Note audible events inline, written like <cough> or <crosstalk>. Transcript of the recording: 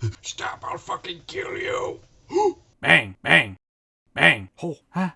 <laughs> Stop, I'll fucking kill you. <gasps> Bang, bang, bang. Oh, huh?